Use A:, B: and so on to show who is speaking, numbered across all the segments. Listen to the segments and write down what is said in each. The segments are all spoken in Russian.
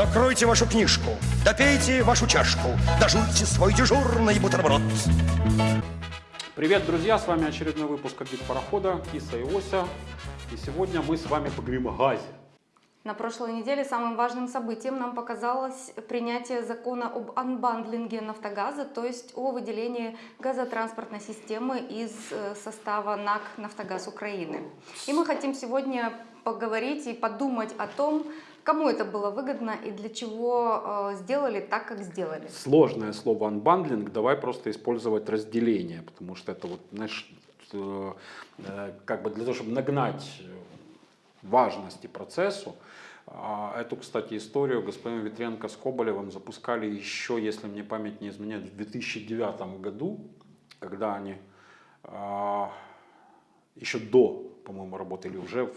A: Закройте вашу книжку, допейте вашу чашку, дожуйте свой дежурный бутерброд.
B: Привет, друзья! С вами очередной выпуск «Гид парохода» Киса и Ося. И сегодня мы с вами поговорим о газе.
C: На прошлой неделе самым важным событием нам показалось принятие закона об анбандлинге «Нафтогаза», то есть о выделении газотранспортной системы из э, состава НАК «Нафтогаз Украины». И мы хотим сегодня поговорить и подумать о том, кому это было выгодно и для чего э, сделали так, как сделали.
B: Сложное слово «unbundling», давай просто использовать разделение, потому что это вот, знаешь, э, э, как бы для того, чтобы нагнать важности процессу, а, Эту, кстати, историю господин Ветренко с Коболевым запускали еще, если мне память не изменяет, в 2009 году, когда они а, еще до, по-моему, работали уже, в,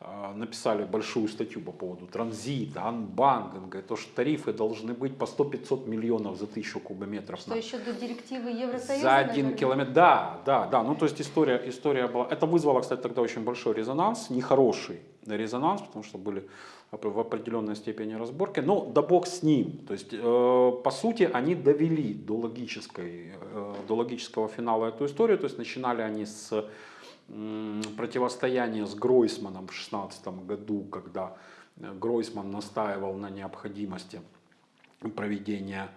B: а, написали большую статью по поводу транзита, анбанкинга, и то, что тарифы должны быть по 100-500 миллионов за тысячу кубометров.
C: Что на, еще до директивы Евросоюза?
B: За один наверное? километр, да, да, да. Ну, то есть история, история была, это вызвало, кстати, тогда очень большой резонанс, нехороший резонанс, потому что были в определенной степени разборки, но да бог с ним. То есть, э, по сути, они довели до, логической, э, до логического финала эту историю, то есть начинали они с противостояние с Гройсманом в 2016 году, когда э, Гройсман настаивал на необходимости проведения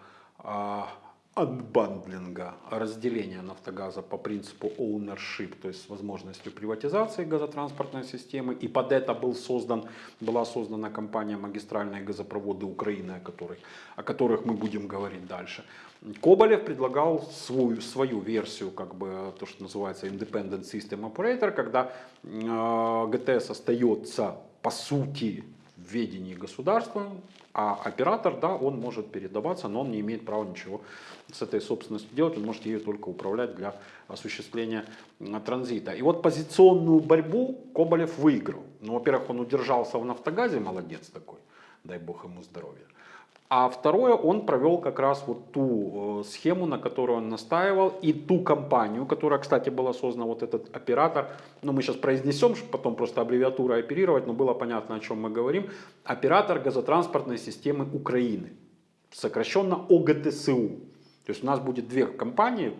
B: анбандлинга, разделения нафтогаза по принципу ownership, то есть с возможностью приватизации газотранспортной системы. И под это был создан, была создана компания «Магистральные газопроводы Украины», о, которой, о которых мы будем говорить дальше. Коболев предлагал свою, свою версию, как бы то, что называется Independent System Operator, когда э, ГТС остается по сути в ведении государства, а оператор, да, он может передаваться, но он не имеет права ничего с этой собственностью делать, он может ее только управлять для осуществления транзита. И вот позиционную борьбу Коболев выиграл. Ну, во-первых, он удержался в «Нафтогазе», молодец такой, дай бог ему здоровья. А второе, он провел как раз вот ту э, схему, на которую он настаивал, и ту компанию, которая, кстати, была создана, вот этот оператор, ну мы сейчас произнесем, чтобы потом просто аббревиатурой оперировать, но было понятно, о чем мы говорим, оператор газотранспортной системы Украины, сокращенно ОГТСУ. То есть у нас будет две компании,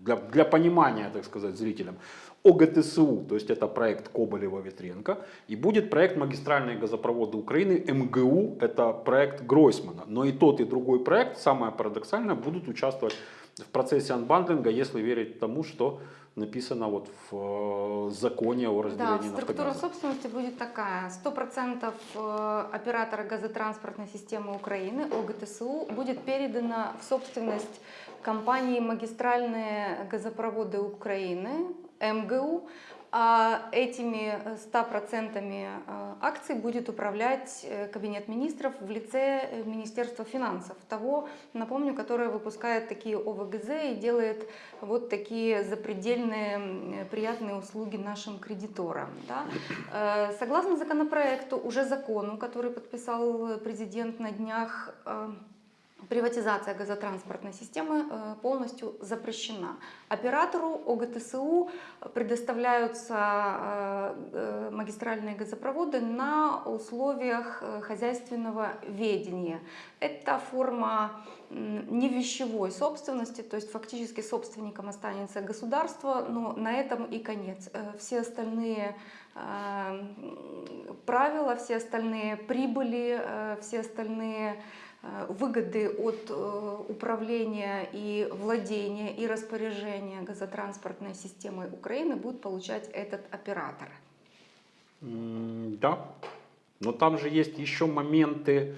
B: для, для понимания, так сказать, зрителям. ОГТСУ, то есть это проект Коболева-Ветренко, и будет проект магистральные газопроводы Украины, МГУ, это проект Гройсмана. Но и тот, и другой проект, самое парадоксальное, будут участвовать в процессе анбандлинга, если верить тому, что написано вот в э, законе о разделении
C: Да, структура собственности будет такая. 100% э, оператора газотранспортной системы Украины, ОГТСУ, будет передана в собственность компании «Магистральные газопроводы Украины», МГУ, а этими 100% э, акций будет управлять э, Кабинет министров в лице э, Министерства финансов, того, напомню, которое выпускает такие ОВГЗ и делает вот такие запредельные приятные услуги нашим кредиторам. Да? Согласно законопроекту, уже закону, который подписал президент на днях, Приватизация газотранспортной системы э, полностью запрещена. Оператору ОГТСУ предоставляются э, э, магистральные газопроводы на условиях хозяйственного ведения. Это форма не вещевой собственности, то есть фактически собственником останется государство, но на этом и конец. Все остальные правила, все остальные прибыли, все остальные выгоды от э, управления и владения и распоряжения газотранспортной системой Украины будет получать этот оператор.
B: Да, но там же есть еще моменты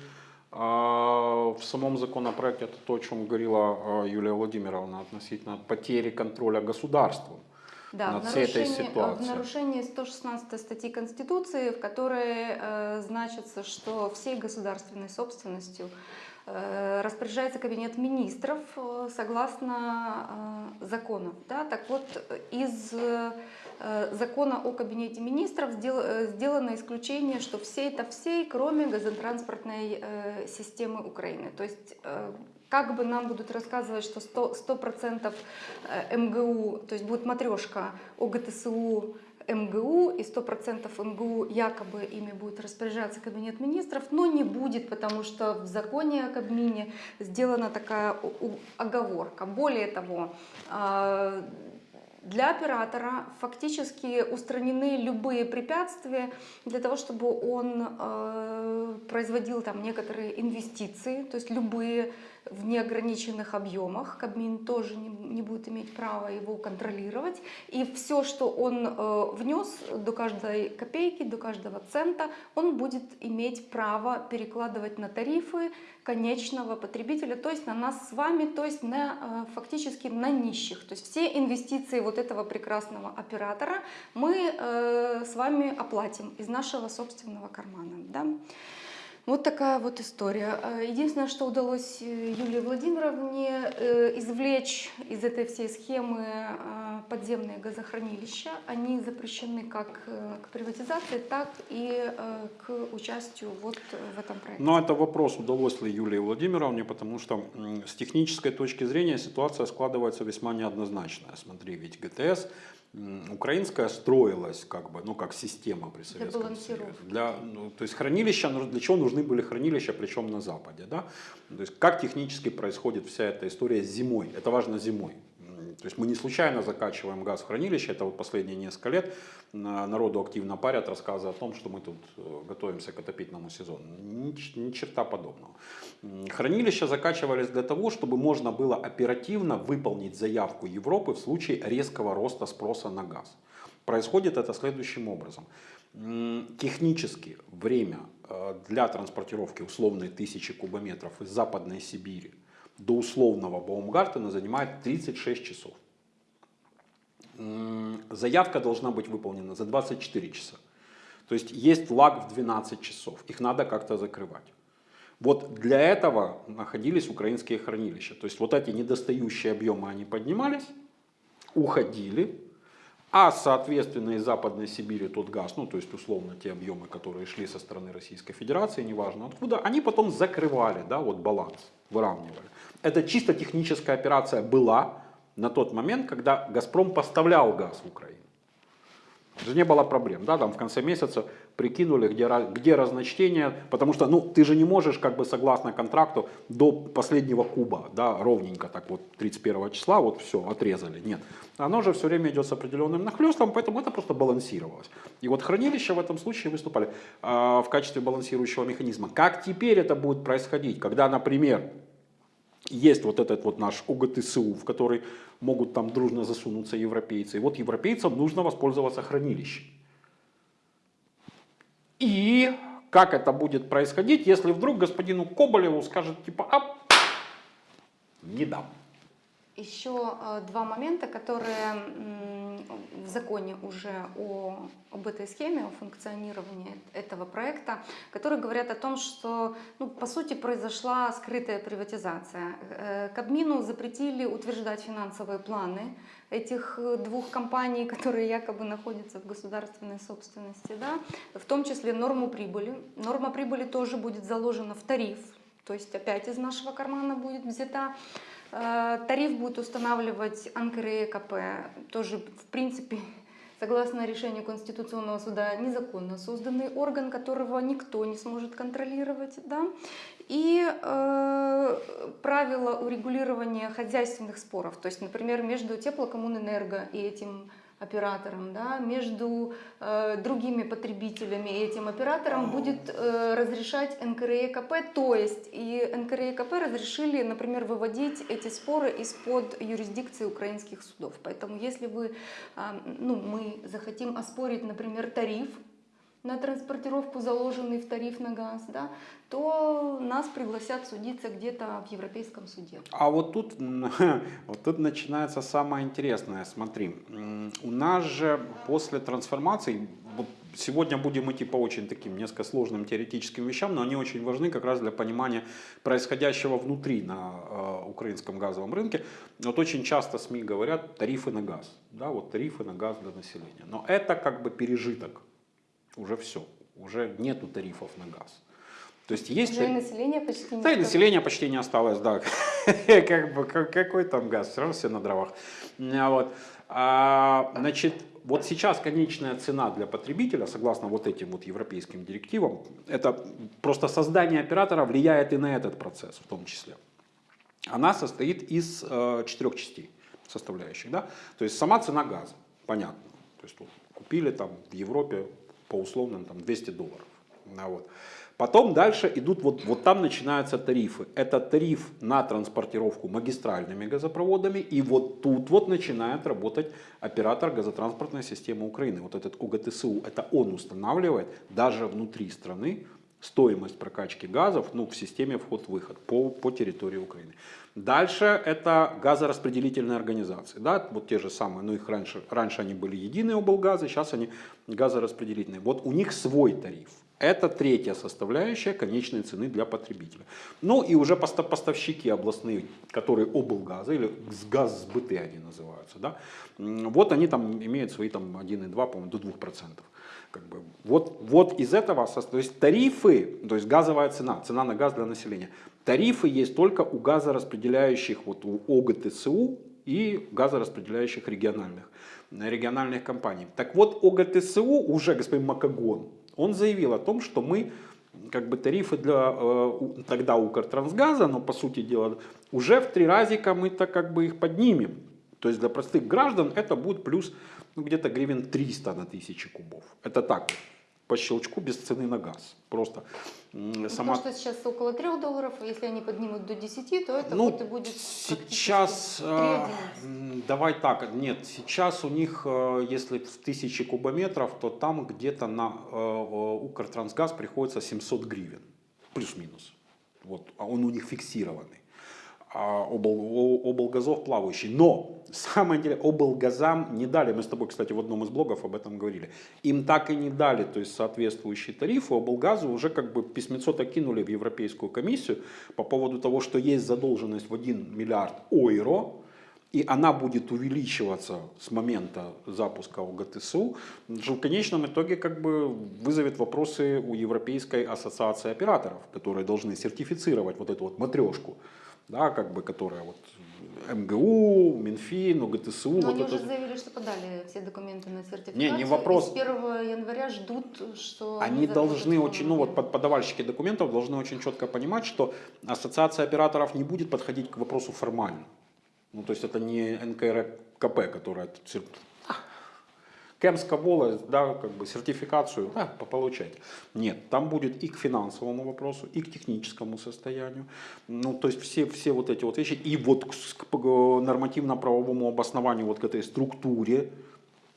B: а, в самом законопроекте, это то, о чем говорила а, Юлия Владимировна относительно потери контроля государством
C: да,
B: над
C: в
B: всей этой
C: ситуацией. В нарушении 116 статьи Конституции, в которой э, значится, что всей государственной собственностью э, распоряжается Кабинет министров э, согласно э, законов. Да? Так вот, из э, закона о Кабинете министров сдел, э, сделано исключение, что все это всей, кроме газотранспортной э, системы Украины. То есть э, как бы нам будут рассказывать, что 100%, 100 МГУ, то есть будет матрешка ОГТСУ, МГУ, и 100% МГУ якобы ими будет распоряжаться Кабинет министров, но не будет, потому что в законе о Кабмине сделана такая оговорка. Более того, а, для оператора фактически устранены любые препятствия для того, чтобы он э, производил там некоторые инвестиции, то есть любые в неограниченных объемах. Кабмин тоже не, не будет иметь права его контролировать. И все, что он э, внес до каждой копейки, до каждого цента, он будет иметь право перекладывать на тарифы конечного потребителя, то есть на нас с вами, то есть на, э, фактически на нищих. То есть все инвестиции вот этого прекрасного оператора мы э, с вами оплатим из нашего собственного кармана. Да? Вот такая вот история. Э, Единственное, что удалось э, Юлии Владимировне э, извлечь из этой всей схемы э, подземные газохранилища. Они запрещены как к приватизации, так и к участию вот в этом проекте.
B: Но это вопрос, удалось ли Юлии Владимировне, потому что с технической точки зрения ситуация складывается весьма неоднозначная. Смотри, ведь ГТС украинская строилась как бы, ну как система при Советском Союзе. Для, ну, то есть хранилища, ну, для чего нужны были хранилища, причем на Западе, да? То есть как технически происходит вся эта история зимой, это важно зимой. То есть мы не случайно закачиваем газ в хранилище, это вот последние несколько лет на- народу активно парят рассказы о том, что мы тут э, готовимся к отопительному сезону. Ни, черта подобного. Хранилища закачивались для того, чтобы можно было оперативно выполнить заявку Европы в случае резкого роста спроса на газ. Происходит это следующим образом. Технически время э, для транспортировки условной тысячи кубометров из Западной Сибири до условного Баумгартена занимает 36 часов. Заявка должна быть выполнена за 24 часа. То есть есть лаг в 12 часов. Их надо как-то закрывать. Вот для этого находились украинские хранилища. То есть вот эти недостающие объемы, они поднимались, уходили, а соответственно из Западной Сибири тот газ, ну то есть условно те объемы, которые шли со стороны Российской Федерации, неважно откуда, они потом закрывали, да, вот баланс, выравнивали. Это чисто техническая операция была на тот момент, когда Газпром поставлял газ в Украину. Же не было проблем, да, там в конце месяца прикинули, где, где разночтение, потому что, ну, ты же не можешь, как бы, согласно контракту, до последнего куба, да, ровненько так вот 31 числа, вот все, отрезали, нет. Оно же все время идет с определенным нахлестом, поэтому это просто балансировалось. И вот хранилища в этом случае выступали а, в качестве балансирующего механизма. Как теперь это будет происходить, когда, например, есть вот этот вот наш ОГТСУ, в который могут там дружно засунуться европейцы. И вот европейцам нужно воспользоваться хранилищем. И как это будет происходить, если вдруг господину Коболеву скажет типа, а не дам.
C: Еще э, два момента, которые в законе уже о, об этой схеме, о функционировании этого проекта, которые говорят о том, что ну, по сути произошла скрытая приватизация. Э, Кабмину запретили утверждать финансовые планы этих э, двух компаний, которые якобы находятся в государственной собственности, да, в том числе норму прибыли. Норма прибыли тоже будет заложена в тариф, то есть опять из нашего кармана будет взята. Э, Тариф будет устанавливать НКРЕКП, тоже в принципе согласно решению Конституционного суда незаконно созданный орган, которого никто не сможет контролировать. Да? И э, правила урегулирования хозяйственных споров, то есть, например, между теплокоммунэнерго и этим оператором, да, между э, другими потребителями и этим оператором будет э, разрешать НКРЕКП, то есть и НКРЕКП разрешили, например, выводить эти споры из-под юрисдикции украинских судов. Поэтому если вы, а, ну, мы захотим оспорить, например, тариф на транспортировку, заложенный в тариф на газ, да, то нас пригласят судиться где-то в Европейском суде.
B: А вот тут, вот тут начинается самое интересное. Смотри, у нас же после трансформации, сегодня будем идти по очень таким несколько сложным теоретическим вещам, но они очень важны как раз для понимания происходящего внутри на э, украинском газовом рынке. Вот очень часто СМИ говорят тарифы на газ, да, вот тарифы на газ для населения. Но это как бы пережиток, уже все, уже нету тарифов на газ. То есть есть...
C: Уже и население почти не
B: да и
C: стоит.
B: населения почти не осталось, да. как бы, как- какой там газ, все равно все на дровах. А Вот. А, значит, вот сейчас конечная цена для потребителя, согласно вот этим вот европейским директивам, это просто создание оператора влияет и на этот процесс в том числе. Она состоит из э, четырех частей составляющих. Да? То есть сама цена газа, понятно. То есть вот, купили там в Европе по условным там 200 долларов. А вот. Потом дальше идут, вот, вот там начинаются тарифы. Это тариф на транспортировку магистральными газопроводами. И вот тут вот начинает работать оператор газотранспортной системы Украины. Вот этот УГТСУ, это он устанавливает даже внутри страны стоимость прокачки газов ну, в системе вход-выход по, по территории Украины. Дальше это газораспределительные организации. Да? Вот те же самые, ну их раньше, раньше они были единые облгазы, сейчас они газораспределительные. Вот у них свой тариф. Это третья составляющая конечной цены для потребителя. Ну и уже поставщики областные, которые облгазы или газсбыты они называются, да, вот они там имеют свои там 1,2, по-моему, до 2%. Как бы, вот, вот из этого, то есть тарифы, то есть газовая цена, цена на газ для населения, тарифы есть только у газораспределяющих, вот у ОГТСУ и газораспределяющих региональных, региональных компаний. Так вот, ОГТСУ уже, господин Макагон, он заявил о том, что мы как бы тарифы для э, тогда Укртрансгаза, но по сути дела уже в три разика мы-то как бы их поднимем. То есть для простых граждан это будет плюс ну, где-то гривен 300 на 1000 кубов. Это так, по щелчку без цены на газ. Просто
C: ну,
B: сама...
C: Потому что сейчас около 3 долларов, если они поднимут до 10, то это
B: ну,
C: вот и будет
B: сейчас, э, давай так, нет, сейчас у них, э, если в 1000 кубометров, то там где-то на э, Укртрансгаз приходится 700 гривен, плюс-минус. Вот, а он у них фиксированный. А, обл, облгазов плавающий. Но самое интересное, облгазам не дали, мы с тобой, кстати, в одном из блогов об этом говорили, им так и не дали, то есть соответствующие тарифы, облгазу уже как бы письмецо кинули в Европейскую комиссию по поводу того, что есть задолженность в 1 миллиард ойро, и она будет увеличиваться с момента запуска ОГТСУ, что в конечном итоге как бы вызовет вопросы у Европейской ассоциации операторов, которые должны сертифицировать вот эту вот матрешку да, как бы, которая вот МГУ, Минфин, УГТСУ.
C: Но
B: вот
C: они
B: это...
C: уже заявили, что подали все документы на сертификацию.
B: Не, не вопрос.
C: И с 1 января ждут, что...
B: Они должны очень, ну вот подавальщики документов должны очень четко понимать, что ассоциация операторов не будет подходить к вопросу формально. Ну, то есть это не НКРКП, которая Кемская волость, да, как бы сертификацию, да, получать. Нет, там будет и к финансовому вопросу, и к техническому состоянию. Ну, то есть все, все вот эти вот вещи. И вот к, к нормативно-правовому обоснованию вот к этой структуре,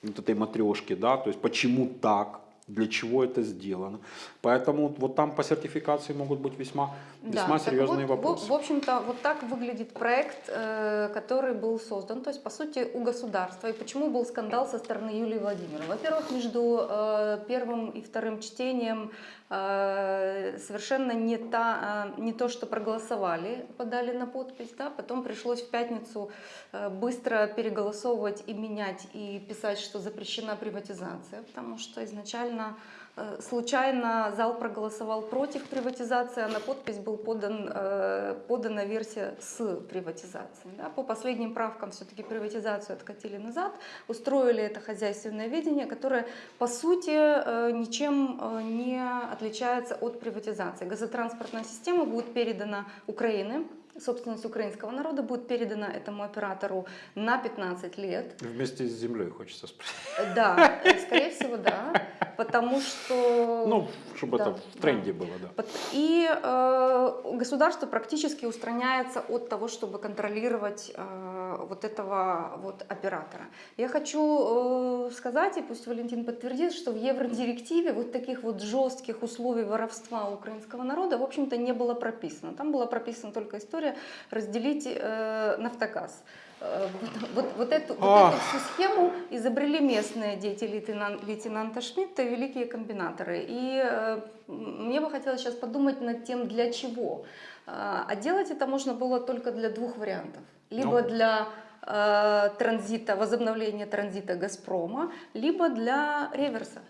B: вот этой матрешки, да, то есть почему так, для чего это сделано. Поэтому вот там по сертификации могут быть весьма, весьма
C: да,
B: серьезные
C: вот,
B: вопросы.
C: В, в общем-то, вот так выглядит проект, э, который был создан, то есть, по сути, у государства. И почему был скандал со стороны Юлии Владимировны? Во-первых, между э, первым и вторым чтением совершенно не, та, э, не то, что проголосовали, подали на подпись, да, потом пришлось в пятницу э, быстро переголосовывать и менять, и писать, что запрещена приватизация, потому что изначально Э, случайно зал проголосовал против приватизации, а на подпись был подан, э, подана версия с приватизацией. Да, по последним правкам все-таки приватизацию откатили назад, устроили это хозяйственное видение, которое по сути э, ничем не отличается от приватизации. Газотранспортная система будет передана Украине, собственность украинского народа будет передана этому оператору на 15 лет.
B: Вместе с землей, хочется спросить.
C: Да, скорее всего, да. Потому что...
B: Ну, чтобы
C: да,
B: это в тренде да. было, да.
C: И э, государство практически устраняется от того, чтобы контролировать э, вот этого вот оператора. Я хочу э, сказать, и пусть Валентин подтвердит, что в Евродирективе вот таких вот жестких условий воровства украинского народа, в общем-то, не было прописано. Там была прописана только история разделить э, нафтогаз. Э, вот, вот, вот, эту, вот эту всю схему изобрели местные дети лейтенант, лейтенанта Шмидта и великие комбинаторы. И э, мне бы хотелось сейчас подумать над тем, для чего. А делать это можно было только для двух вариантов. Либо ну. для э, транзита, возобновления транзита «Газпрома», либо для реверса.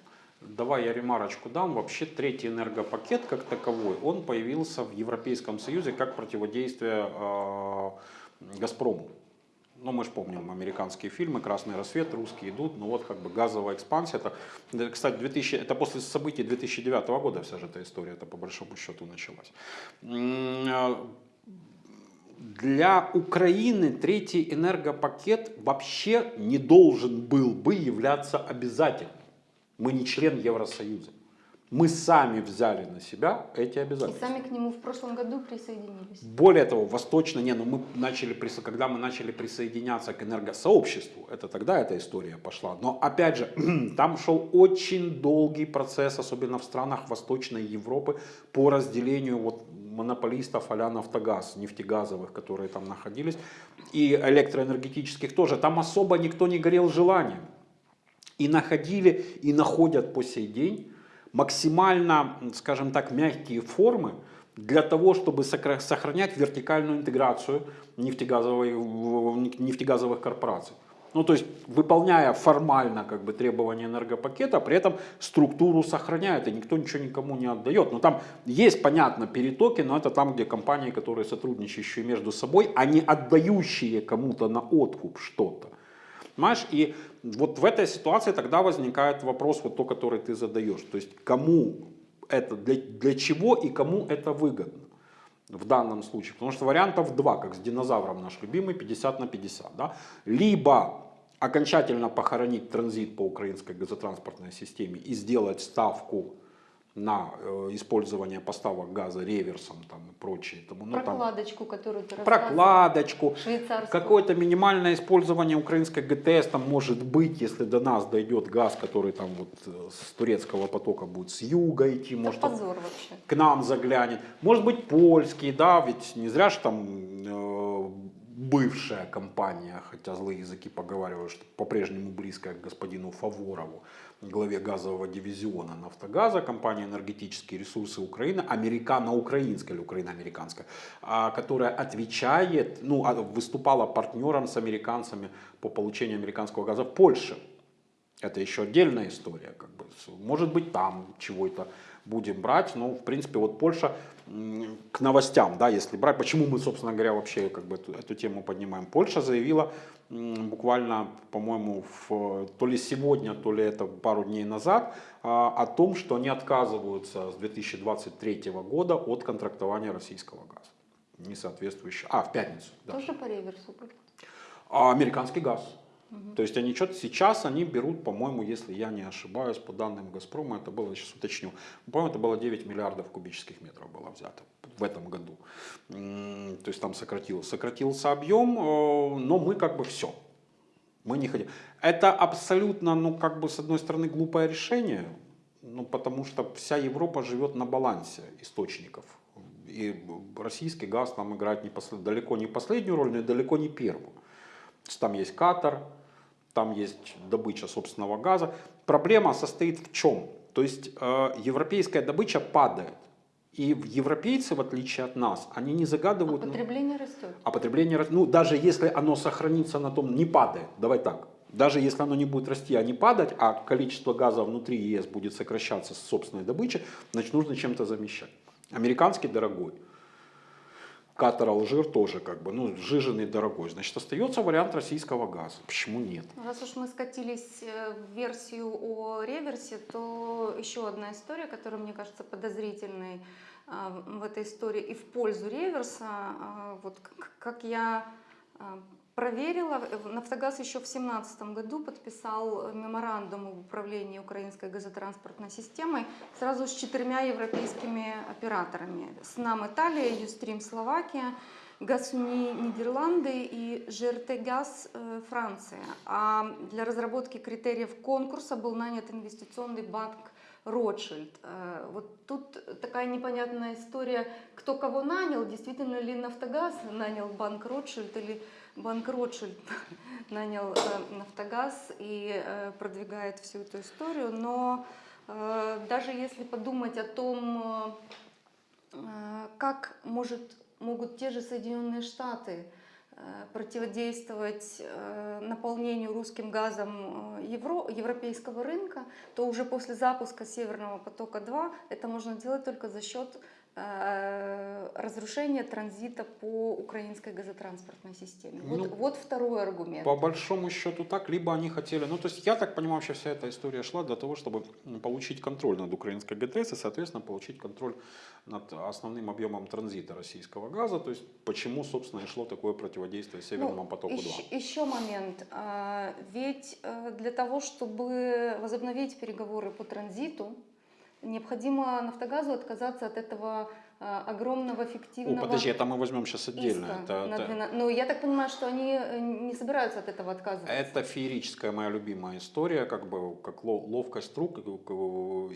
B: Давай я ремарочку дам. Вообще третий энергопакет как таковой, он появился в Европейском Союзе как противодействие э, «Газпрому». Ну, мы же помним американские фильмы, «Красный рассвет», русские идут, ну вот как бы газовая экспансия. Это, кстати, 2000, это после событий 2009 года вся же эта история, это по большому счету началась. Для Украины третий энергопакет вообще не должен был бы являться обязательным. Мы не член Евросоюза. Мы сами взяли на себя эти
C: И
B: обязательства.
C: сами к нему в прошлом году присоединились.
B: Более того, восточно, не, ну мы начали, когда мы начали присоединяться к энергосообществу, это тогда эта история пошла. Но опять же, там шел очень долгий процесс, особенно в странах Восточной Европы, по разделению вот монополистов а Нафтогаз, нефтегазовых, которые там находились, и электроэнергетических тоже. Там особо никто не горел желанием. И находили, и находят по сей день максимально, скажем так, мягкие формы для того, чтобы сохранять вертикальную интеграцию нефтегазовых корпораций. Ну, то есть, выполняя формально как бы, требования энергопакета, при этом структуру сохраняет, и никто ничего никому не отдает. Но там есть, понятно, перетоки, но это там, где компании, которые сотрудничающие между собой, а отдающие кому-то на откуп что-то. Понимаешь? И вот в этой ситуации тогда возникает вопрос, вот то, который ты задаешь. То есть кому это, для, для чего и кому это выгодно в данном случае. Потому что вариантов два, как с динозавром наш любимый, 50 на 50. Да? Либо окончательно похоронить транзит по украинской газотранспортной системе и сделать ставку на э, использование поставок газа реверсом там, и прочее. Тому, ну, там,
C: Прокладочку, которую ты
B: прокладочку. Какое-то минимальное использование украинской ГТС там может быть, если до нас дойдет газ, который там вот э, с турецкого потока будет с юга идти,
C: Это
B: может
C: позор вообще.
B: к нам заглянет. Может быть польский, да, ведь не зря же там э, бывшая компания, хотя злые языки поговаривают, что по-прежнему близкая к господину Фаворову, главе газового дивизиона Нафтогаза, компания «Энергетические ресурсы Украины», американо-украинская или украино-американская, а, которая отвечает, ну, а, выступала партнером с американцами по получению американского газа в Польше. Это еще отдельная история. Как бы. Может быть, там чего-то будем брать. Но, в принципе, вот Польша к новостям, да, если брать, почему мы, собственно говоря, вообще как бы эту, эту тему поднимаем. Польша заявила буквально, по-моему, то ли сегодня, то ли это пару дней назад, а, о том, что они отказываются с 2023 года от контрактования российского газа. Не соответствующего. А, в пятницу. Да.
C: Тоже по реверсу будет.
B: А американский газ. То есть они что-то сейчас они берут, по-моему, если я не ошибаюсь, по данным Газпрома, это было, сейчас уточню, по-моему, это было 9 миллиардов кубических метров было взято в этом году. То есть там сократился, сократился объем, э, но мы как бы все. Мы не хотим. Это абсолютно, ну как бы с одной стороны глупое решение, ну потому что вся Европа живет на балансе источников. И российский газ там играет не послед- далеко не последнюю роль, но и далеко не первую. Там есть Катар, там есть добыча собственного газа. Проблема состоит в чем? То есть э, европейская добыча падает. И европейцы, в отличие от нас, они не
C: А
B: загадывают... ну,
C: потребление растет.
B: а потребление, рас- ну даже если оно сохранится на том, не падает, давай так, даже если оно не будет расти, а не падать, а количество газа внутри ЕС будет сокращаться с собственной добычи, значит нужно чем-то замещать. Американский дорогой, Катар, Алжир тоже как бы, ну жиженый дорогой, значит остается вариант российского газа. Почему нет?
C: Раз уж мы скатились э, в версию о реверсе, то еще одна история, которая мне кажется подозрительной а, в этой истории и в пользу реверса. А, Вот как я проверила, э, Нафтогаз еще в 2017 году подписал меморандум об управлении украинской газотранспортной системой сразу с четырьмя европейскими операторами. С НАМ Италия, Юстрим Словакия, Газуни Нидерланды и ЖРТ Газ э, Франция. А для разработки критериев конкурса был нанят инвестиционный банк Ротшильд. Э, Вот тут такая непонятная история, кто кого нанял, действительно ли Нафтогаз нанял банк Ротшильд или банк Ротшильд нанял э, Нафтогаз и э, продвигает всю эту историю. Но даже если подумать о том, как может, могут те же Соединенные Штаты противодействовать э, наполнению русским газом э, евро, европейского рынка, то уже после запуска Северного потока-2 это можно делать только за счет э, разрушение транзита по украинской газотранспортной системе. Вот,
B: Ну,
C: вот второй аргумент.
B: По большому счету так, либо они хотели, ну то есть я так понимаю, вообще вся эта история шла для того, чтобы получить контроль над украинской ГТС и, соответственно, получить контроль над основным объемом транзита российского газа, то есть почему, собственно, и шло такое противодействие Северному
C: Ну,
B: потоку-2.
C: Еще, еще момент. А, Ведь э, для того, чтобы возобновить переговоры по транзиту, необходимо Нафтогазу отказаться от этого э, огромного
B: О,
C: фиктивного
B: подожди, это мы возьмем сейчас отдельно. Это,
C: на
B: это-
C: 12 Ну, я так понимаю, что они э, не собираются от этого отказываться.
B: это феерическая моя любимая история, как бы как ло- ловкость рук э,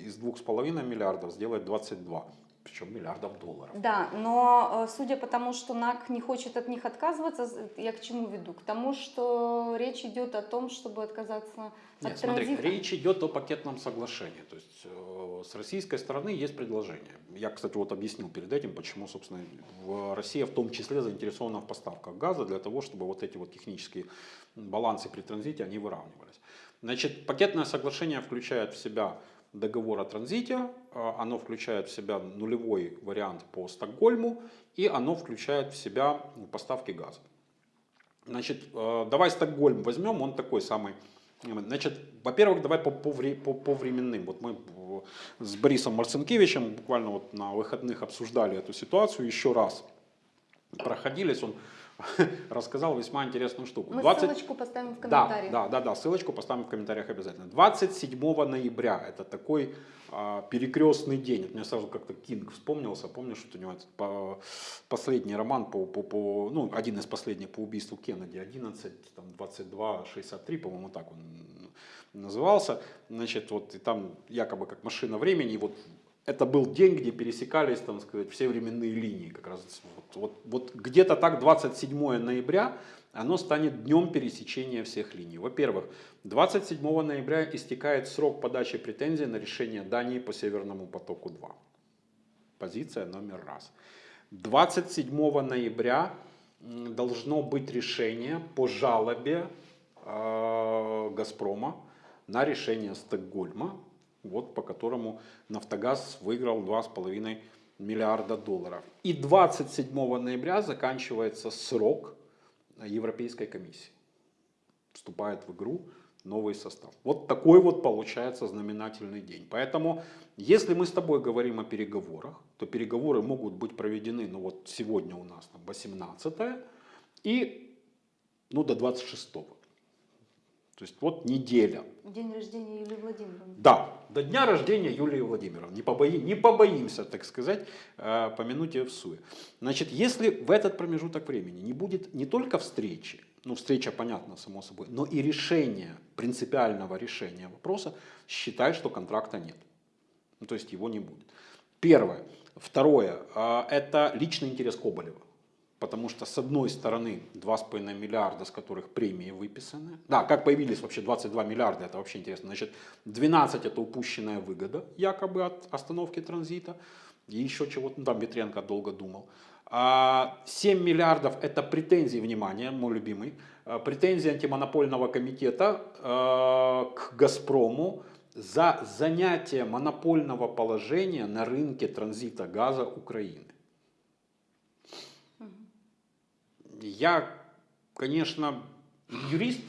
B: из двух с половиной миллиардов сделать 22, причем миллиардов долларов.
C: Да, но э, судя по тому, что НАК не хочет от них отказываться, я к чему веду? К тому, что речь идет о том, чтобы отказаться
B: Нет,
C: от
B: смотри,
C: транзита.
B: речь идет о пакетном соглашении. То есть э, с российской стороны есть предложение. Я, кстати, вот объяснил перед этим, почему, собственно, в Россия в том числе заинтересована в поставках газа для того, чтобы вот эти вот технические балансы при транзите, они выравнивались. Значит, пакетное соглашение включает в себя договор о транзите, э, оно включает в себя нулевой вариант по Стокгольму, и оно включает в себя поставки газа. Значит, э, давай Стокгольм возьмем, он такой самый. Значит, во-первых, давай по, по, по, по временным. Вот мы э, с Борисом Марцинкевичем буквально вот на выходных обсуждали эту ситуацию еще раз. Проходились, он рассказал весьма интересную штуку.
C: Мы
B: 20
C: ссылочку поставим в
B: да,
C: комментариях.
B: да, да, да, ссылочку поставим в комментариях обязательно. 27 ноября, это такой а, перекрестный день. Мне сразу как-то Кинг вспомнился, помнишь, что у него по- последний роман, по, по, по, ну, один из последних по убийству Кеннеди, 11, там, 22, 63, по-моему, так он назывался. Значит, вот и там якобы как машина времени, и вот это был день, где пересекались, там сказать, все временные линии. Как раз вот, вот, вот где-то так 27 ноября оно станет днем пересечения всех линий. Во-первых, 27 ноября истекает срок подачи претензий на решение Дании по Северному потоку-2. Позиция номер раз. 27 ноября должно быть решение по жалобе э, Газпрома на решение Стокгольма, вот по которому Нафтогаз выиграл 2,5 миллиарда долларов. И 27 ноября заканчивается срок Европейской комиссии. Вступает в игру новый состав. Вот такой вот получается знаменательный день. Поэтому, если мы с тобой говорим о переговорах, то переговоры могут быть проведены, ну вот сегодня у нас там 18 и ну, до 26 -го. То есть вот неделя.
C: День рождения Юлии Владимировны.
B: Да, до дня рождения Юлии Владимировны. Не, побои, не побоимся, так сказать, э, помянуть ее в суе. Значит, если в этот промежуток времени не будет не только встречи, ну встреча понятно, само собой, но и решения, принципиального решения вопроса, считай, что контракта нет. Ну, то есть его не будет. Первое. Второе. э, Это личный интерес Коболева. Потому что, с одной стороны, 2,5 миллиарда, с которых премии выписаны. Да, как появились вообще 22 миллиарда, это вообще интересно. Значит, 12 это упущенная выгода, якобы от остановки транзита. И еще чего-то, ну, там Ветренко долго думал. А 7 миллиардов это претензии, внимание, мой любимый, э, претензии антимонопольного комитета э, к Газпрому за занятие монопольного положения на рынке транзита газа Украины. Я, конечно, юрист,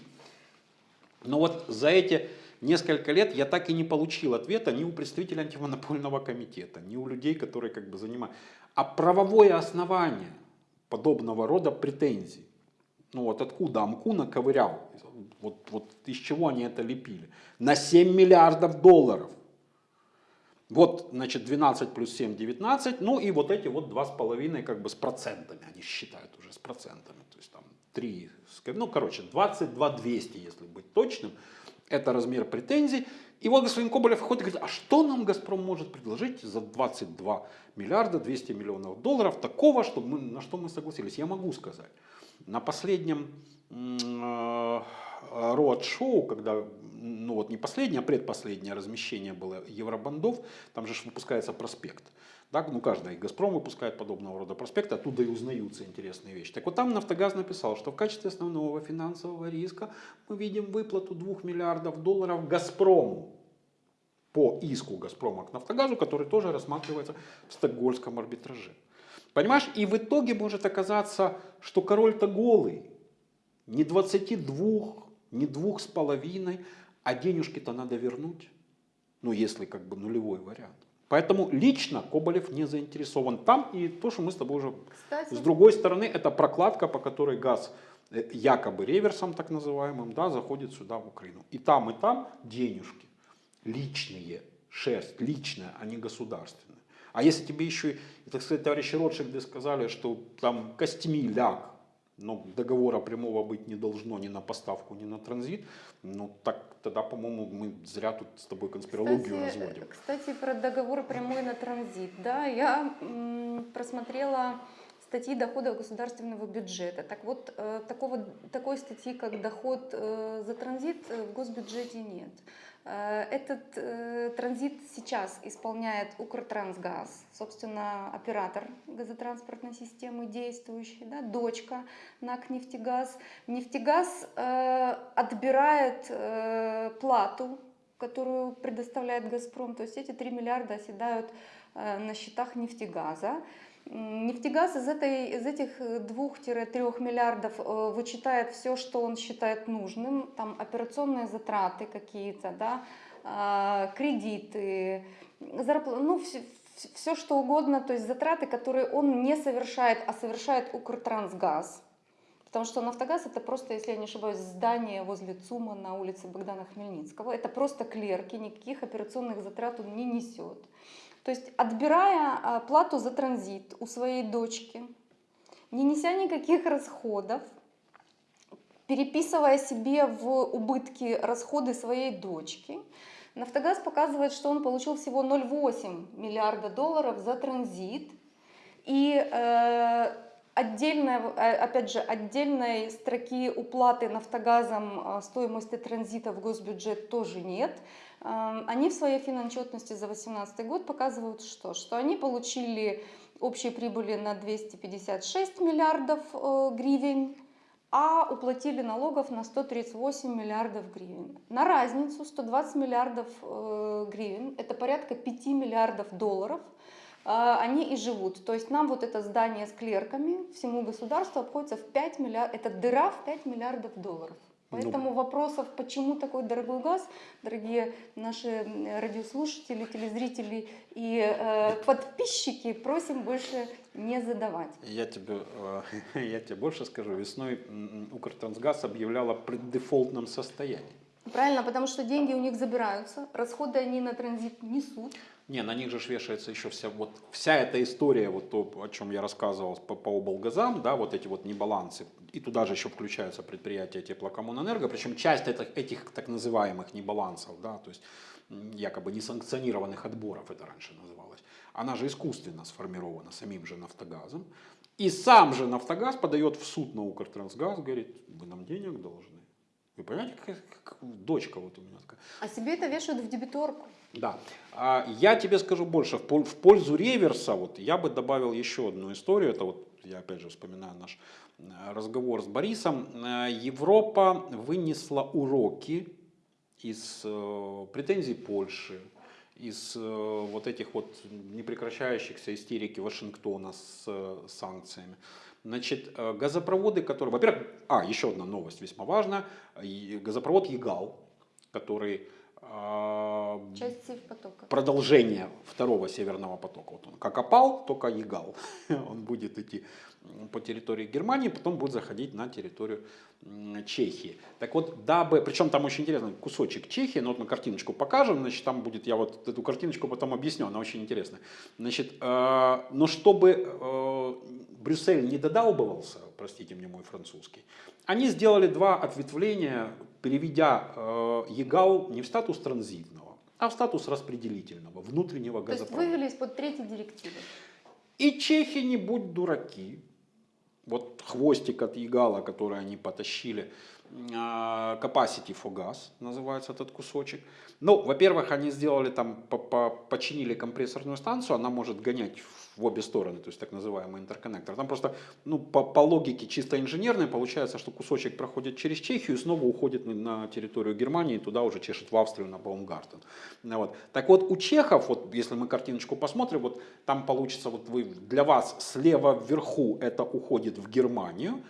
B: но вот за эти несколько лет я так и не получил ответа ни у представителя антимонопольного комитета, ни у людей, которые как бы занимают. А правовое основание подобного рода претензий, ну вот откуда Амку наковырял, вот, вот из чего они это лепили, на 7 миллиардов долларов. Вот, значит, 12 плюс 7, 19, ну и вот эти вот 2,5 как бы с процентами, они считают уже с процентами, то есть там 3, ну короче, 22 200, если быть точным, это размер претензий. И вот господин Коболев выходит и говорит, а что нам Газпром может предложить за 22 миллиарда 200 миллионов долларов такого, чтобы мы, на что мы согласились? Я могу сказать. На последнем м, э, роад-шоу, когда, ну вот не последнее, а предпоследнее размещение было евробандов, там же выпускается проспект. Так, ну каждый Газпром выпускает подобного рода проспекты, оттуда и узнаются интересные вещи. Так вот там Нафтогаз написал, что в качестве основного финансового риска мы видим выплату 2 миллиардов долларов Газпрому по иску Газпрома к Нафтогазу, который тоже рассматривается в стокгольмском арбитраже. Понимаешь? И в итоге может оказаться, что король-то голый. Не 22, не двух с половиной, а денежки-то надо вернуть. Ну, если как бы нулевой вариант. Поэтому лично Коболев не заинтересован там. И то, что мы с тобой уже...
C: Кстати,
B: С другой стороны, это прокладка, по которой газ э, якобы реверсом так называемым, да, заходит сюда в Украину. И там, и там денежки личные, шерсть личная, а не государственная. А если тебе еще, и, так сказать, товарищи Ротшильды сказали, что там костями ляг, но договора прямого быть не должно ни на поставку, ни на транзит, ну так тогда, по-моему, мы зря тут с тобой конспирологию
C: Кстати,
B: разводим.
C: Кстати, про договор прямой на транзит. Да, я просмотрела статьи доходов государственного бюджета. Так вот, э, такого, такой статьи, как доход э, за транзит, в госбюджете нет. Э, Этот э, транзит сейчас исполняет Укртрансгаз, собственно, оператор газотранспортной системы действующий, да, дочка НАК «Нефтегаз». «Нефтегаз» э, отбирает плату, которую предоставляет «Газпром», то есть эти 3 миллиарда оседают на счетах «Нефтегаза». Нефтегаз из, этой, из этих 2-3 миллиардов э, вычитает все, что он считает нужным, там операционные затраты какие-то, да, а, кредиты, зарпла- ну, все, что угодно, то есть затраты, которые он не совершает, а совершает Укртрансгаз. Потому что Нафтогаз это просто, если я не ошибаюсь, здание возле ЦУМа на улице Богдана Хмельницкого. Это просто клерки, никаких операционных затрат он не несет. То есть отбирая а, плату за транзит у своей дочки, не неся никаких расходов, переписывая себе в убытки расходы своей дочки, Нафтогаз показывает, что он получил всего 0,8 миллиарда долларов за транзит. И э, отдельная, э, опять же, отдельной строки уплаты Нафтогазом э, стоимости транзита в госбюджет тоже нет. Они в своей финотчетности за 2018 год показывают что? Что они получили общей прибыли на 256 миллиардов э, гривен, а уплатили налогов на 138 миллиардов гривен. На разницу 120 миллиардов э, гривен, это порядка 5 миллиардов долларов, э, они и живут. То есть нам вот это здание с клерками всему государству обходится в 5 миллиардов, это дыра в 5 миллиардов долларов. Поэтому вопросов, почему такой дорогой газ, дорогие наши радиослушатели, телезрители и э, подписчики, просим больше не задавать.
B: Я тебе, э, я тебе больше скажу. Весной Укртрансгаз объявлял о преддефолтном состоянии.
C: Правильно, потому что деньги у них забираются, расходы они на транзит несут.
B: Не, на них же вешается еще вся, вот, вся эта история, вот то, о чем я рассказывал по, по облгазам, да, вот эти вот небалансы, и туда же еще включаются предприятия теплокоммунэнерго, причем часть этих, этих так называемых небалансов, да, то есть якобы несанкционированных отборов это раньше называлось, она же искусственно сформирована самим же Нафтогазом, и сам же Нафтогаз подает в суд на Укртрансгаз, говорит, вы нам денег должны. Вы понимаете, как, как дочка вот у меня такая.
C: А себе это вешают в дебиторку.
B: Да. А я тебе скажу больше. В пользу реверса вот, я бы добавил еще одну историю. Это вот я опять же вспоминаю наш э, разговор с Борисом. Э, Европа вынесла уроки из э, претензий Польши, из вот этих вот непрекращающихся истерики Вашингтона с санкциями. Значит, газопроводы, которые... Во-первых, а, еще одна новость весьма важная. И Газопровод Егал, который а,
C: Часть севпотока.
B: продолжение второго северного потока. Вот он как опал, только Егал. Он будет идти по территории Германии, потом будет заходить на территорию Чехии. Так вот, дабы, причем там очень интересный кусочек Чехии, но вот мы картиночку покажем, значит, там будет, я вот эту картиночку потом объясню, она очень интересная. Значит, э, но чтобы э, Брюссель не додалбывался, простите мне мой французский, они сделали два ответвления, переведя э, Егал не в статус транзитного, а в статус распределительного, внутреннего
C: То есть
B: газопровода.
C: вывели из-под третьей директивы.
B: И чехи не будь дураки. Вот хвостик от Егала, который они потащили Capacity for Gas, называется этот кусочек. Ну, во-первых, они сделали там, по- по- починили компрессорную станцию, она может гонять в обе стороны, то есть так называемый интерконнектор. Там просто, ну, по, по логике чисто инженерной получается, что кусочек проходит через Чехию и снова уходит на, на территорию Германии, туда уже чешет в Австрию на Баумгартен. Ну, вот. Так вот, у чехов, вот если мы картиночку посмотрим, вот там получится, вот вы, для вас слева вверху это уходит в Германию,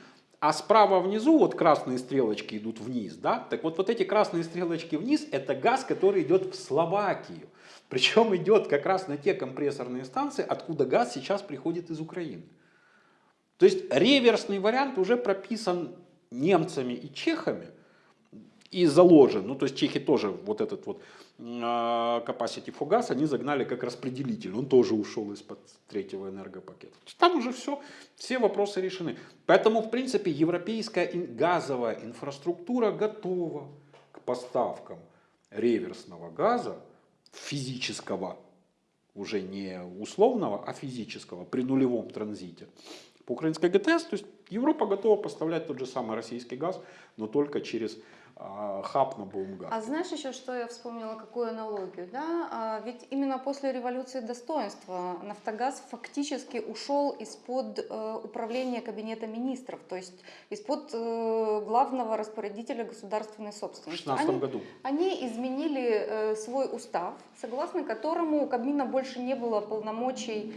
B: а справа внизу вот красные стрелочки идут вниз, да? Так вот, вот эти красные стрелочки вниз, это газ, который идет в Словакию. Причем идет как раз на те компрессорные станции, откуда газ сейчас приходит из Украины. То есть реверсный вариант уже прописан немцами и чехами и заложен. Ну, то есть чехи тоже вот этот вот а, capacity for gas они загнали как распределитель. Он тоже ушел из-под третьего энергопакета. Там уже все, все вопросы решены. Поэтому, в принципе, европейская газовая инфраструктура готова к поставкам реверсного газа физического, уже не условного, а физического, при нулевом транзите по украинской ГТС. То есть Европа готова поставлять тот же самый российский газ, но только через хаб на Баумгар.
C: А знаешь еще, что я вспомнила, какую аналогию, да? А ведь именно после революции достоинства Нафтогаз фактически ушел из-под э, управления Кабинета министров, то есть из-под э, главного распорядителя государственной
B: В
C: собственности.
B: 2016
C: Они-
B: году.
C: Они изменили э, свой устав, согласно которому у Кабмина больше не было полномочий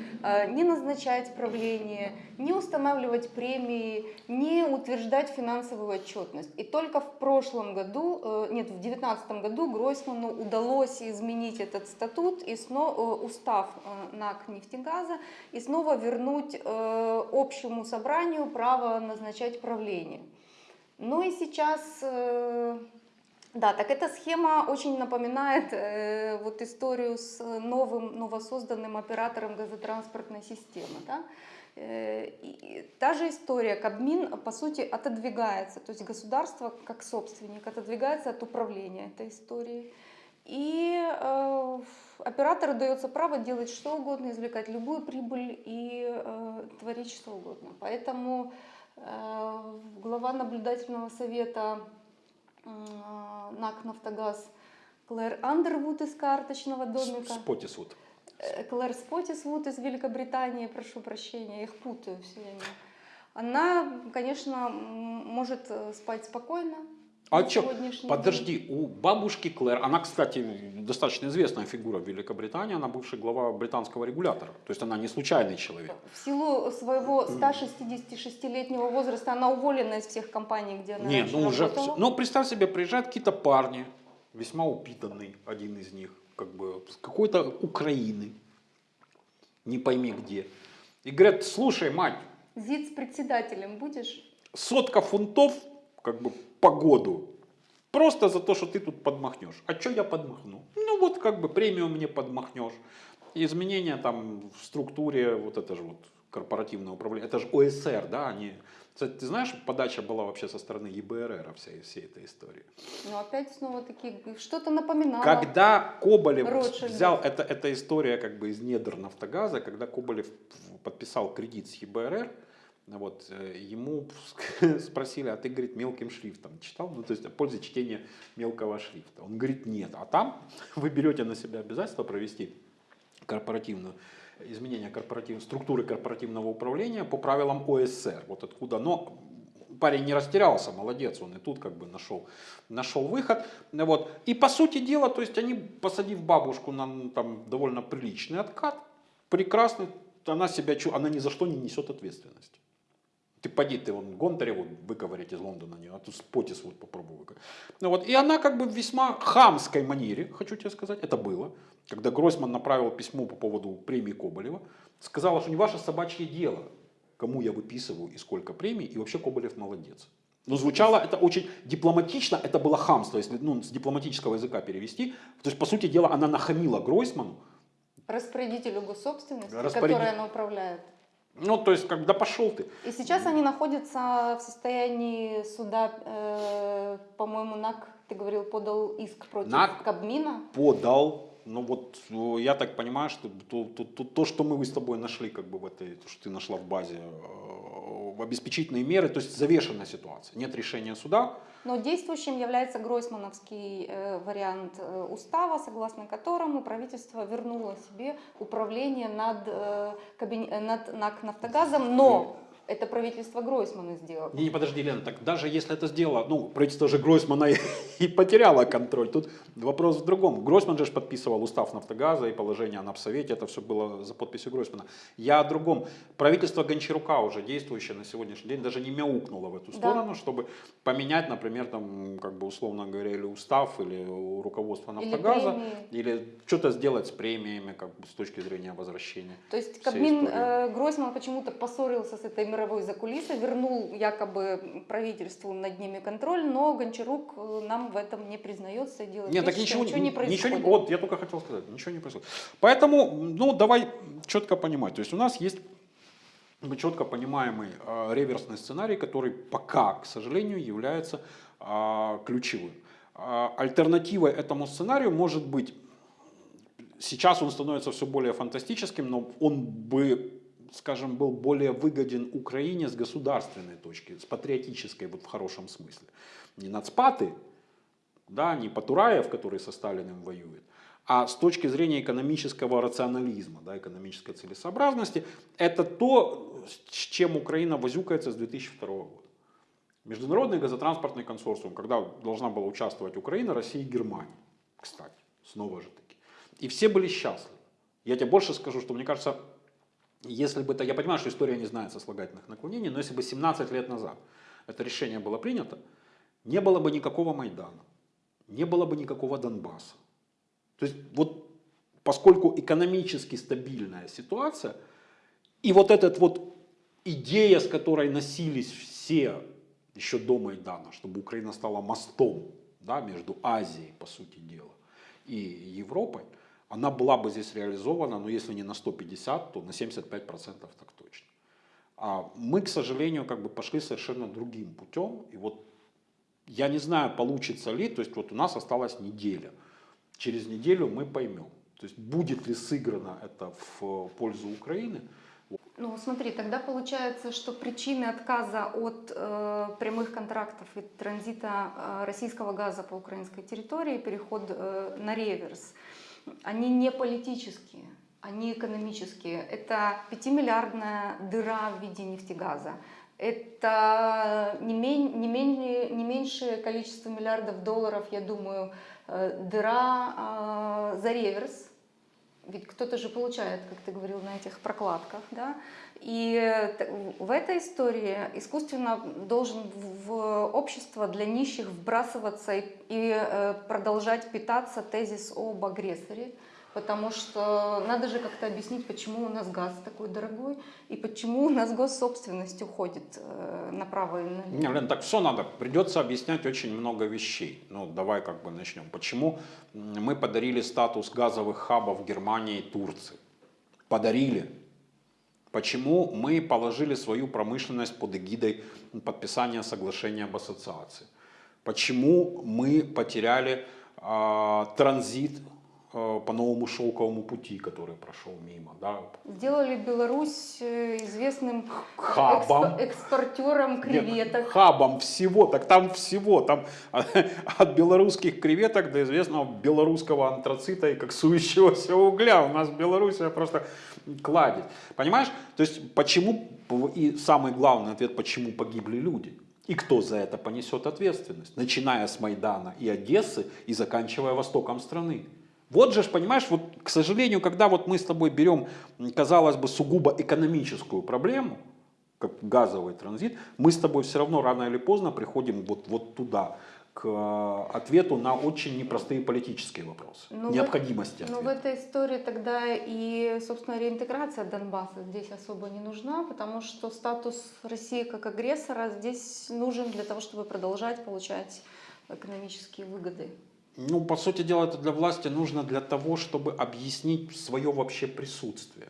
C: не назначать правление, не устанавливать премии, не утверждать финансовую отчетность. И только в прошлом году, э, нет, в 2019 году Гройсману удалось изменить этот статут и снова, устав э, НАК нефтегаза и снова вернуть э, общему собранию право назначать правление. Ну и сейчас э, да, так эта схема очень напоминает э, вот историю с новым, новосозданным оператором газотранспортной системы. Да? Э, и та же история, Кабмин, по сути, отодвигается, то есть государство как собственник отодвигается от управления этой историей. И э, оператору дается право делать что угодно, извлекать любую прибыль и э, творить что угодно. Поэтому э, глава наблюдательного совета э, НАК «Нафтогаз» Клэр Андервуд из карточного домика.
B: Спотисвуд.
C: Э, Клэр Спотисвуд из Великобритании, прошу прощения, я их путаю все время. Она, конечно, может э, спать спокойно.
B: А чё,
C: сегодняшний день.
B: подожди, у бабушки Клэр, она, кстати, достаточно известная фигура в Великобритании, она бывший глава британского регулятора, то есть она не случайный человек.
C: В силу своего 166-летнего возраста она уволена из всех компаний, где она
B: Не,
C: раньше
B: ну уже,
C: работала.
B: ну представь себе, приезжают какие-то парни, весьма упитанный один из них, как бы с какой-то Украины, не пойми где, и говорят, слушай, мать,
C: ЗИД с председателем будешь?
B: сотка фунтов, как бы по году, просто за то, что ты тут подмахнешь. А что я подмахну? Ну вот как бы премию мне подмахнешь. Изменения там в структуре, вот это же вот корпоративное управление, это же ОСР, да, они... Кстати, ты знаешь, подача была вообще со стороны ЕБРР всей, всей этой истории.
C: Но опять снова такие, что-то напоминало.
B: Когда Коболев
C: Ротшильдов.
B: взял, это, это история как бы из недр Нафтогаза, когда Коболев подписал кредит с ЕБРР, вот, э, ему спросили, а ты, говорит, мелким шрифтом читал? Ну, то есть, о пользе чтения мелкого шрифта. Он говорит, нет. А там вы берете на себя обязательство провести корпоративную изменение корпоративной структуры корпоративного управления по правилам ОСР. Вот откуда. Но парень не растерялся, молодец, он и тут как бы нашел, нашел выход. Вот. И по сути дела, то есть они, посадив бабушку на ну, там, довольно приличный откат, прекрасно, она себя она ни за что не несет ответственности. Ты поди, ты вон Гонтареву выковырять из Лондона, не, а тут Спотис вот попробуй выковырять. Ну вот, и она как бы в весьма хамской манере, хочу тебе сказать, это было, когда Гройсман направил письмо по поводу премии Коболева, сказала, что не ваше собачье дело, кому я выписываю и сколько премий, и вообще Коболев молодец. Но звучало это очень дипломатично, это было хамство, если ну, с дипломатического языка перевести. То есть, по сути дела, она нахамила Гройсману,
C: Распорядителю госсобственности,
B: Распоряди-
C: которой она управляет.
B: Ну, то есть, когда пошел ты.
C: И сейчас они находятся в состоянии суда, э, по-моему, НАК, ты говорил, подал иск против
B: НАК
C: Кабмина.
B: подал. Ну вот э, я так понимаю, что то, то, то, то, что мы с тобой нашли, как бы в этой, то, что ты нашла в базе, э, обеспечительные меры, то есть завешенная ситуация. Нет решения суда,
C: Но действующим является Гройсмановский э, вариант э, устава, согласно которому правительство вернуло себе управление над, э, э, над НАК «Нафтогазом», но это правительство Гройсмана сделало.
B: Не, не, подожди, Лен, так даже если это сделало, ну, правительство же Гройсмана и, и потеряло контроль. Тут вопрос в другом. Гройсман же подписывал устав Нафтогаза и положение о Напсовете, это все было за подписью Гройсмана. Я о другом. Правительство Гончарука уже действующее на сегодняшний день даже не мяукнуло в эту
C: Да.
B: сторону, чтобы поменять, например, там, как бы условно говоря, или устав, или руководство
C: Или
B: Нафтогаза,
C: премии.
B: или что-то сделать с премиями, как бы с точки зрения возвращения.
C: То есть Кабмин э, Гройсман почему-то поссорился с этой мировой закулисой, вернул якобы правительству над ними контроль, но Гончарук э, нам в этом не признается и делает
B: Нет,
C: вид,
B: так ничего,
C: ничего не происходит.
B: вот, я только хотел сказать, ничего не происходит. Поэтому, ну, давай четко понимать. То есть у нас есть мы четко понимаемый э, реверсный сценарий, который пока, к сожалению, является э, ключевым. Э, альтернативой этому сценарию может быть, сейчас он становится все более фантастическим, но он бы, скажем, был более выгоден Украине с государственной точки, с патриотической, вот в хорошем смысле. Не нацпаты, да, не Патураев, который со Сталиным воюет, а с точки зрения экономического рационализма, да, экономической целесообразности, это то, с чем Украина возюкается с 2002 года. Международный газотранспортный консорциум, когда должна была участвовать Украина, Россия и Германия, кстати, снова же таки. И все были счастливы. Я тебе больше скажу, что мне кажется, если бы это, я понимаю, что история не знает сослагательных наклонений, но если бы 17 лет назад это решение было принято, не было бы никакого Майдана, не было бы никакого Донбасса. То есть вот поскольку экономически стабильная ситуация, и вот эта вот идея, с которой носились все еще до Майдана, чтобы Украина стала мостом да, между Азией, по сути дела, и Европой, она была бы здесь реализована, ну если не на 150, то на 75% так точно. А мы, к сожалению, как бы пошли совершенно другим путем, и вот я не знаю, получится ли, то есть вот у нас осталась неделя. Через неделю мы поймем, то есть будет ли сыграно это в пользу Украины.
C: Ну, смотри, тогда получается, что причины отказа от э, прямых контрактов и транзита э, российского газа по украинской территории, переход э, на реверс, они не политические, они экономические. Это 5-миллиардная дыра в виде нефтегаза. Это не, мен- не, менее- не меньшее количество миллиардов долларов, я думаю, э, дыра э, за реверс, ведь кто-то же получает, как ты говорил, на этих прокладках, да? И э, в этой истории искусственно должен в общество для нищих вбрасываться и, и, э, продолжать питаться тезис об агрессоре, потому что надо же как-то объяснить, почему у нас газ такой дорогой и почему у нас госсобственность уходит э, направо и налево.
B: Не, Лен, так все надо. Придется объяснять очень много вещей. Ну, давай как бы начнем. Почему мы подарили статус газовых хабов Германии и Турции? Подарили. Почему мы положили свою промышленность под эгидой подписания соглашения об ассоциации? Почему мы потеряли а, транзит по новому шелковому пути, который прошел мимо? Да?
C: Сделали Беларусь э, известным
B: Хабом.
C: экспо- экспортером
B: Нет,
C: креветок.
B: хабом всего, так там всего, там от белорусских креветок до известного белорусского антрацита и коксующегося угля. У нас Белоруссия просто кладет. Понимаешь? То есть почему, и самый главный ответ, почему погибли люди? И кто за это понесет ответственность? Начиная с Майдана и Одессы и заканчивая востоком страны. Вот же, понимаешь, вот, к сожалению, когда вот мы с тобой берем, казалось бы, сугубо экономическую проблему, как газовый транзит, мы с тобой все равно рано или поздно приходим вот, вот туда, к э, ответу на очень непростые политические вопросы,
C: Ну, в-
B: необходимости
C: Ну, в
B: ответа.
C: этой истории тогда и, собственно, реинтеграция Донбасса здесь особо не нужна, потому что статус России как агрессора здесь нужен для того, чтобы продолжать получать экономические выгоды.
B: Ну, по сути дела, это для власти нужно для того, чтобы объяснить свое вообще присутствие.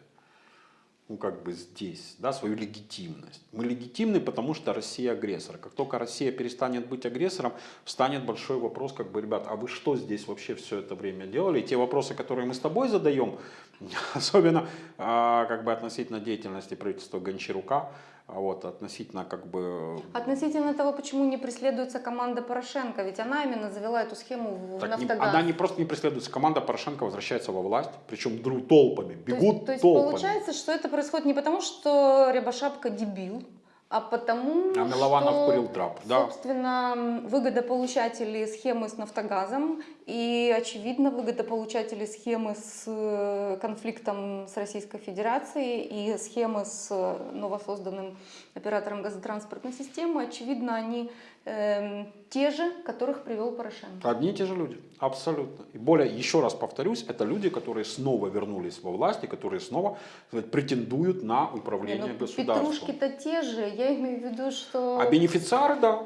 B: Ну, как бы здесь, да, свою легитимность. Мы легитимны, потому что Россия агрессор. Как только Россия перестанет быть агрессором, встанет большой вопрос, как бы, ребят, а вы что здесь вообще все это время делали? И те вопросы, которые мы с тобой задаем, Особенно а, как бы относительно деятельности правительства Гончарука, вот, относительно как бы...
C: Относительно того, почему не преследуется команда Порошенко, ведь она именно завела эту схему в
B: Так не-
C: Нафтогаз.
B: она не просто не преследуется, команда Порошенко возвращается во власть, причем дру толпами,
C: То есть-
B: бегут
C: то есть,
B: толпами.
C: получается, что это происходит не потому, что Рябошапка дебил, а потому
B: А Милованов
C: что,
B: курил трап, да.
C: собственно, выгодополучатели схемы с Нафтогазом и, очевидно, выгодополучатели схемы с э, конфликтом с Российской Федерацией и схемы с э, новосозданным оператором газотранспортной системы, очевидно, они эм, те же, которых привел Порошенко.
B: Одни и те же люди, абсолютно. И более, еще раз повторюсь, это люди, которые снова вернулись во власть и которые снова сказать, претендуют на
C: Не,
B: управление
C: ну,
B: государством.
C: Петрушки-то те же, я имею в виду, что...
B: А бенефициары, да.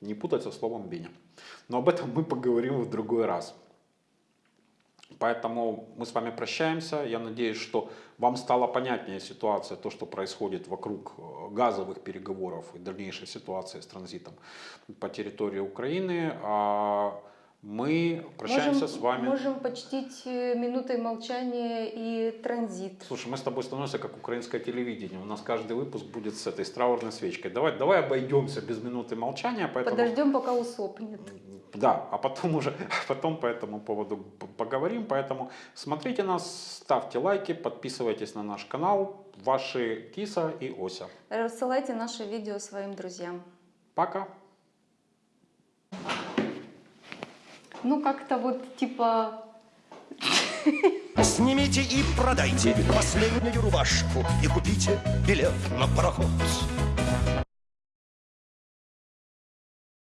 B: Не путать со словом Беня. Но об этом мы поговорим в другой раз. Поэтому мы с вами прощаемся. Я надеюсь, что вам стала понятнее ситуация, то, что происходит вокруг э, газовых переговоров и дальнейшей ситуации с транзитом по территории Украины. А мы прощаемся
C: можем,
B: с вами.
C: Можем почтить э, минутой молчания и транзит.
B: Слушай, мы с тобой становимся как украинское телевидение. У нас каждый выпуск будет с этой с траурной свечкой. Давай, давай обойдемся без минуты молчания. Поэтому...
C: Подождем, пока усопнет.
B: Да, а потом уже, потом по этому поводу поговорим. Поэтому смотрите нас, ставьте лайки, подписывайтесь на наш канал. Ваши Киса и Ося.
C: Рассылайте наше видео своим друзьям.
B: Пока.
C: Ну, как-то вот типа...
A: Снимите и продайте последнюю рубашку И купите билет на пароход